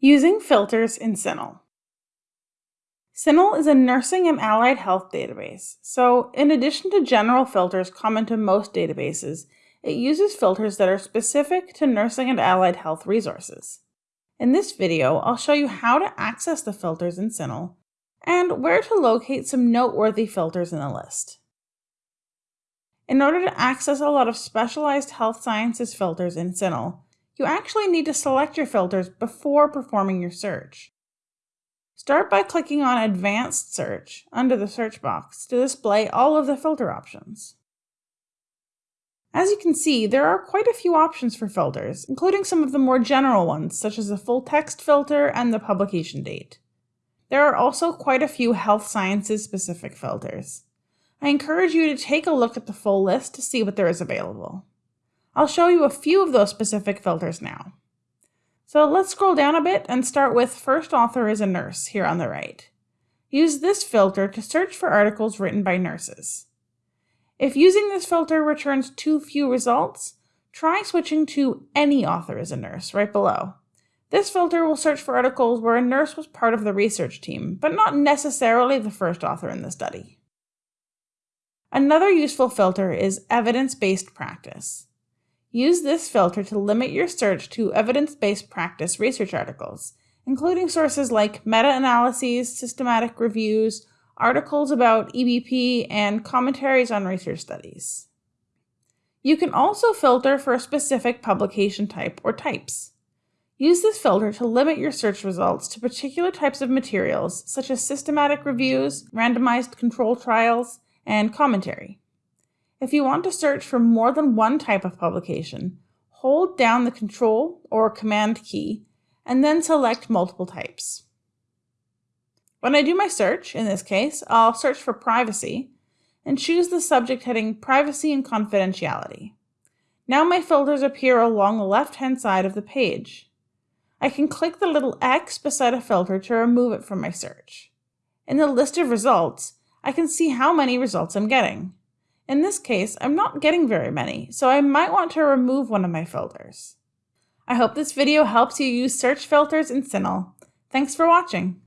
Using filters in CINAHL. CINAHL is a nursing and allied health database, so in addition to general filters common to most databases, it uses filters that are specific to nursing and allied health resources. In this video, I'll show you how to access the filters in CINAHL and where to locate some noteworthy filters in the list. In order to access a lot of specialized health sciences filters in CINAHL, you actually need to select your filters before performing your search. Start by clicking on Advanced Search under the search box to display all of the filter options. As you can see, there are quite a few options for filters, including some of the more general ones, such as the full text filter and the publication date. There are also quite a few health sciences specific filters. I encourage you to take a look at the full list to see what there is available. I'll show you a few of those specific filters now. So let's scroll down a bit and start with First Author is a Nurse here on the right. Use this filter to search for articles written by nurses. If using this filter returns too few results, try switching to Any Author is a Nurse right below. This filter will search for articles where a nurse was part of the research team, but not necessarily the first author in the study. Another useful filter is Evidence-Based Practice. Use this filter to limit your search to evidence-based practice research articles, including sources like meta-analyses, systematic reviews, articles about EBP, and commentaries on research studies. You can also filter for a specific publication type or types. Use this filter to limit your search results to particular types of materials, such as systematic reviews, randomized control trials, and commentary. If you want to search for more than one type of publication, hold down the Control or Command key and then select multiple types. When I do my search, in this case, I'll search for privacy and choose the subject heading Privacy and Confidentiality. Now my filters appear along the left-hand side of the page. I can click the little X beside a filter to remove it from my search. In the list of results, I can see how many results I'm getting. In this case, I'm not getting very many, so I might want to remove one of my filters. I hope this video helps you use search filters in CINAHL. Thanks for watching.